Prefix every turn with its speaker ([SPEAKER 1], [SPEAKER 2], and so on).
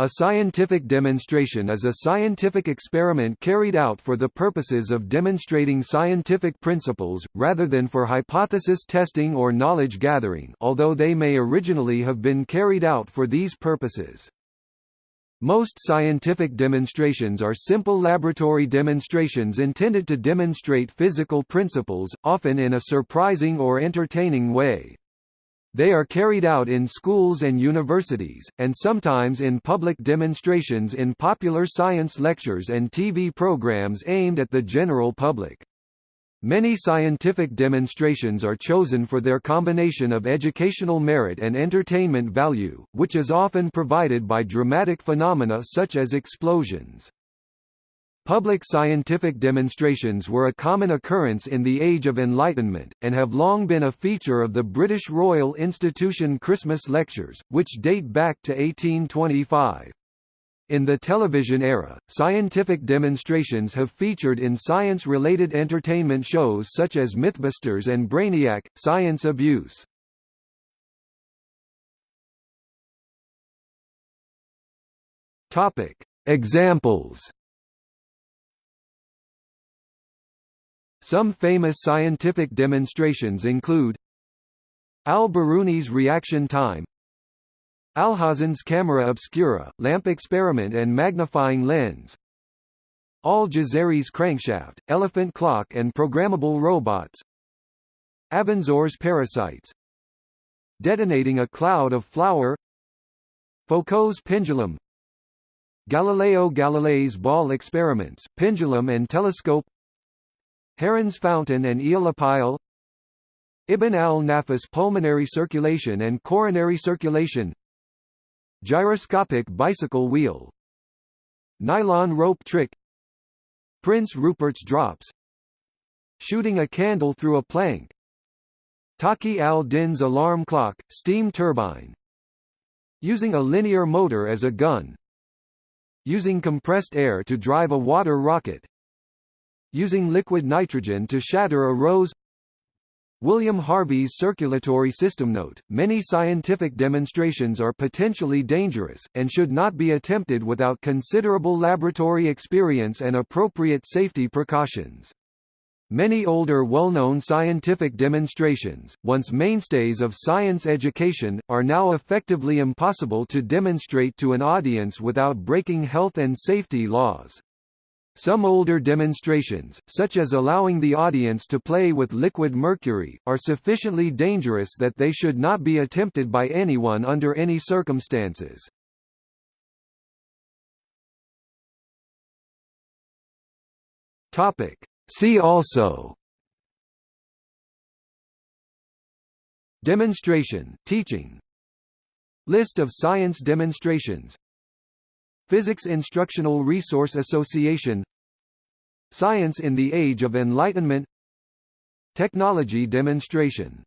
[SPEAKER 1] A scientific demonstration is a scientific experiment carried out for the purposes of demonstrating scientific principles, rather than for hypothesis testing or knowledge gathering although they may originally have been carried out for these purposes. Most scientific demonstrations are simple laboratory demonstrations intended to demonstrate physical principles, often in a surprising or entertaining way. They are carried out in schools and universities, and sometimes in public demonstrations in popular science lectures and TV programs aimed at the general public. Many scientific demonstrations are chosen for their combination of educational merit and entertainment value, which is often provided by dramatic phenomena such as explosions. Public scientific demonstrations were a common occurrence in the Age of Enlightenment, and have long been a feature of the British Royal Institution Christmas lectures, which date back to 1825. In the television era, scientific demonstrations have featured in science-related entertainment shows such as Mythbusters and Brainiac, Science Abuse. Examples Some famous scientific demonstrations include Al-Biruni's reaction time Alhazen's camera obscura, lamp experiment and magnifying lens Al-Jazari's crankshaft, elephant clock and programmable robots Avenzoar's parasites Detonating a cloud of flour Foucault's pendulum Galileo Galilei's ball experiments, pendulum and telescope Heron's fountain and Aeolipile Ibn al-Nafis pulmonary circulation and coronary circulation Gyroscopic bicycle wheel Nylon rope trick Prince Rupert's drops Shooting a candle through a plank Taqi al-Din's alarm clock, steam turbine Using a linear motor as a gun Using compressed air to drive a water rocket using liquid nitrogen to shatter a rose William Harvey's circulatory system note, many scientific demonstrations are potentially dangerous, and should not be attempted without considerable laboratory experience and appropriate safety precautions. Many older well-known scientific demonstrations, once mainstays of science education, are now effectively impossible to demonstrate to an audience without breaking health and safety laws. Some older demonstrations, such as allowing the audience to play with liquid mercury, are sufficiently dangerous that they should not be attempted by anyone under any circumstances. Topic. See also Demonstration, teaching List of science demonstrations Physics Instructional Resource Association Science in the Age of Enlightenment Technology Demonstration